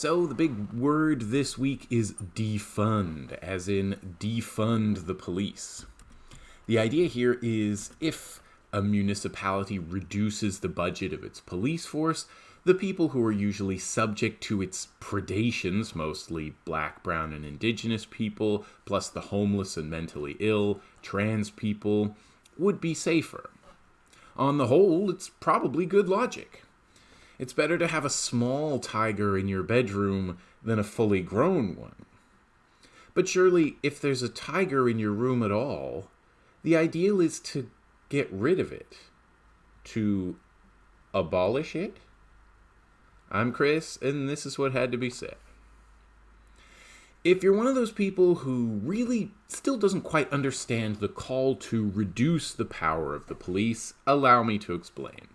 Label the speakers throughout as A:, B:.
A: So, the big word this week is defund, as in defund the police. The idea here is if a municipality reduces the budget of its police force, the people who are usually subject to its predations, mostly black, brown, and indigenous people, plus the homeless and mentally ill, trans people, would be safer. On the whole, it's probably good logic. It's better to have a small tiger in your bedroom than a fully grown one. But surely, if there's a tiger in your room at all, the ideal is to get rid of it, to abolish it. I'm Chris, and this is what had to be said. If you're one of those people who really still doesn't quite understand the call to reduce the power of the police, allow me to explain.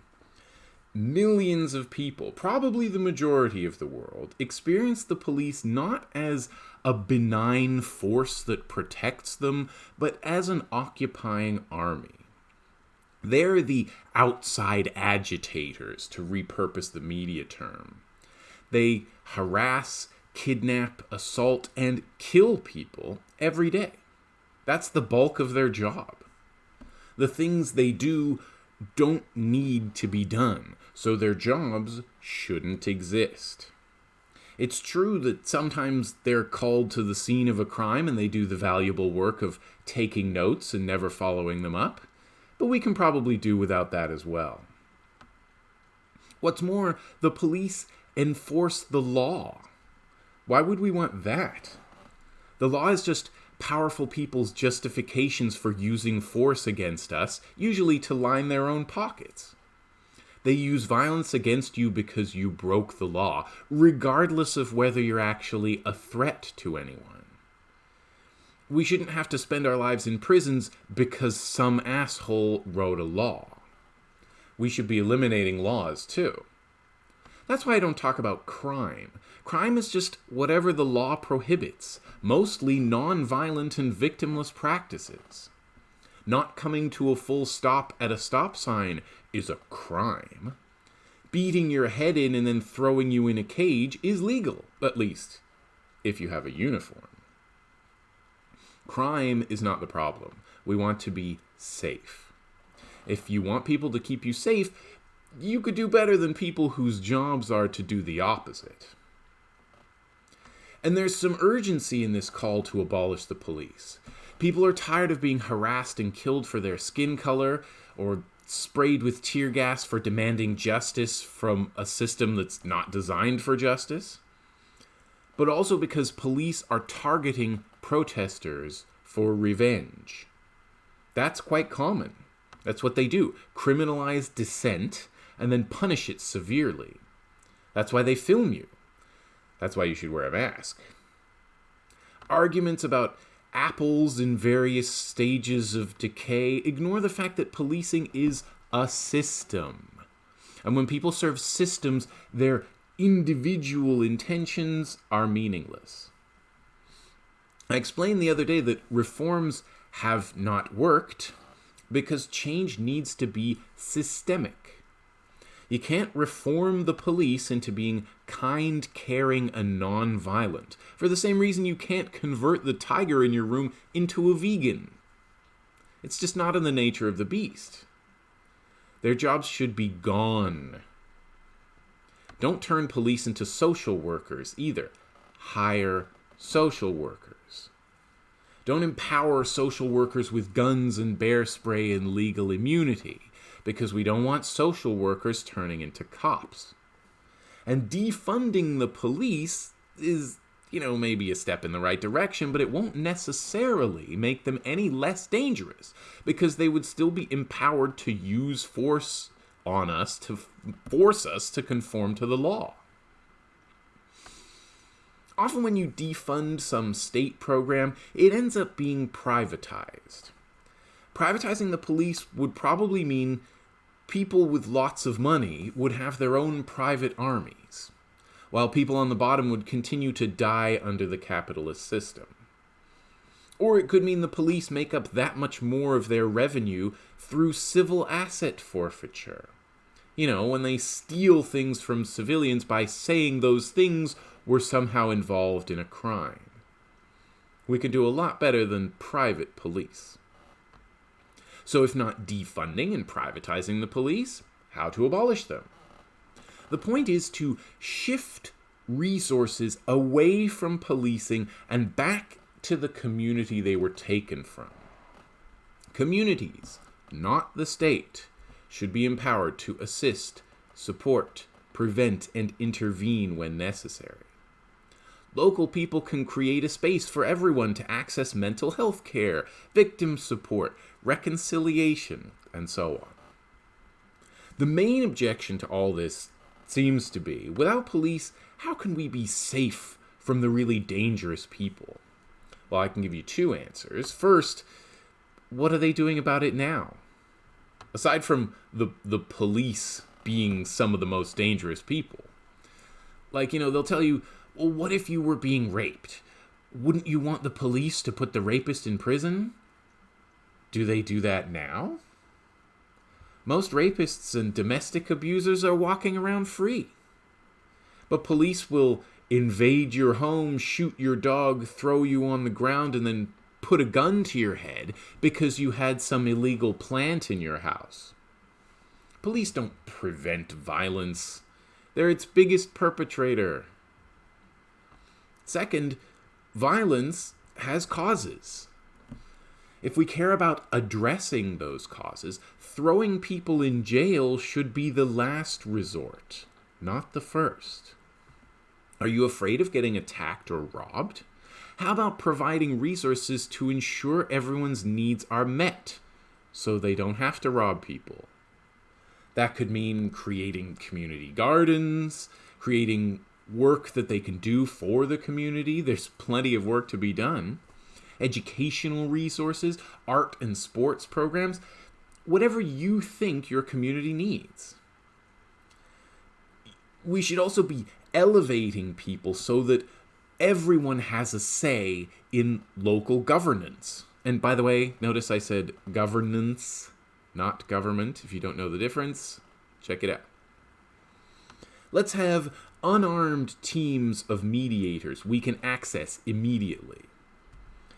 A: Millions of people, probably the majority of the world, experience the police not as a benign force that protects them, but as an occupying army. They're the outside agitators, to repurpose the media term. They harass, kidnap, assault, and kill people every day. That's the bulk of their job. The things they do don't need to be done, so their jobs shouldn't exist. It's true that sometimes they're called to the scene of a crime and they do the valuable work of taking notes and never following them up, but we can probably do without that as well. What's more, the police enforce the law. Why would we want that? The law is just powerful people's justifications for using force against us, usually to line their own pockets. They use violence against you because you broke the law, regardless of whether you're actually a threat to anyone. We shouldn't have to spend our lives in prisons because some asshole wrote a law. We should be eliminating laws too. That's why I don't talk about crime. Crime is just whatever the law prohibits, mostly non-violent and victimless practices. Not coming to a full stop at a stop sign is a crime. Beating your head in and then throwing you in a cage is legal, at least if you have a uniform. Crime is not the problem. We want to be safe. If you want people to keep you safe, you could do better than people whose jobs are to do the opposite. And there's some urgency in this call to abolish the police. People are tired of being harassed and killed for their skin color, or sprayed with tear gas for demanding justice from a system that's not designed for justice. But also because police are targeting protesters for revenge. That's quite common. That's what they do criminalize dissent and then punish it severely. That's why they film you. That's why you should wear a mask. Arguments about apples in various stages of decay ignore the fact that policing is a system. And when people serve systems, their individual intentions are meaningless. I explained the other day that reforms have not worked because change needs to be systemic. You can't reform the police into being kind, caring, and non-violent, for the same reason you can't convert the tiger in your room into a vegan. It's just not in the nature of the beast. Their jobs should be gone. Don't turn police into social workers either. Hire social workers. Don't empower social workers with guns and bear spray and legal immunity because we don't want social workers turning into cops. And defunding the police is, you know, maybe a step in the right direction, but it won't necessarily make them any less dangerous because they would still be empowered to use force on us to force us to conform to the law. Often when you defund some state program, it ends up being privatized. Privatizing the police would probably mean people with lots of money would have their own private armies, while people on the bottom would continue to die under the capitalist system. Or it could mean the police make up that much more of their revenue through civil asset forfeiture. You know, when they steal things from civilians by saying those things were somehow involved in a crime. We can do a lot better than private police. So, if not defunding and privatizing the police, how to abolish them? The point is to shift resources away from policing and back to the community they were taken from. Communities, not the state, should be empowered to assist, support, prevent, and intervene when necessary. Local people can create a space for everyone to access mental health care, victim support, reconciliation, and so on. The main objection to all this seems to be without police, how can we be safe from the really dangerous people? Well, I can give you two answers. First, what are they doing about it now? Aside from the the police being some of the most dangerous people. Like, you know, they'll tell you, "Well, what if you were being raped? Wouldn't you want the police to put the rapist in prison?" Do they do that now? Most rapists and domestic abusers are walking around free. But police will invade your home, shoot your dog, throw you on the ground, and then put a gun to your head because you had some illegal plant in your house. Police don't prevent violence, they're its biggest perpetrator. Second, violence has causes. If we care about addressing those causes, throwing people in jail should be the last resort, not the first. Are you afraid of getting attacked or robbed? How about providing resources to ensure everyone's needs are met so they don't have to rob people? That could mean creating community gardens, creating work that they can do for the community. There's plenty of work to be done. Educational resources, art and sports programs, whatever you think your community needs. We should also be elevating people so that everyone has a say in local governance. And by the way, notice I said governance, not government. If you don't know the difference, check it out. Let's have unarmed teams of mediators we can access immediately.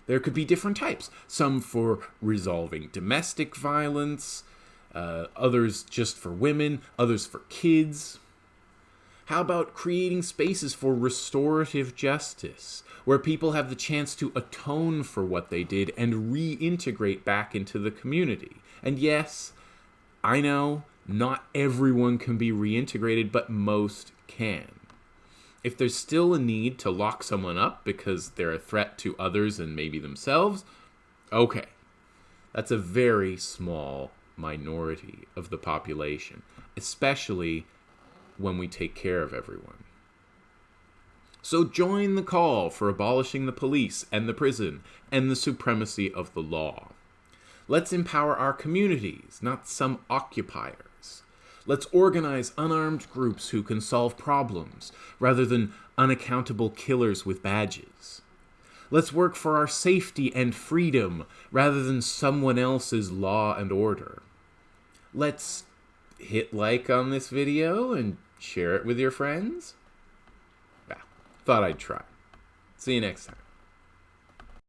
A: There could be different types, some for resolving domestic violence, uh, others just for women, others for kids. How about creating spaces for restorative justice, where people have the chance to atone for what they did and reintegrate back into the community? And yes, I know not everyone can be reintegrated, but most can. If there's still a need to lock someone up because they're a threat to others and maybe themselves, okay. That's a very small minority of the population, especially when we take care of everyone. So join the call for abolishing the police and the prison and the supremacy of the law. Let's empower our communities, not some occupiers. Let's organize unarmed groups who can solve problems rather than unaccountable killers with badges. Let's work for our safety and freedom rather than someone else's law and order. Let's hit like on this video and share it with your friends? Yeah, thought I'd try. See you next time.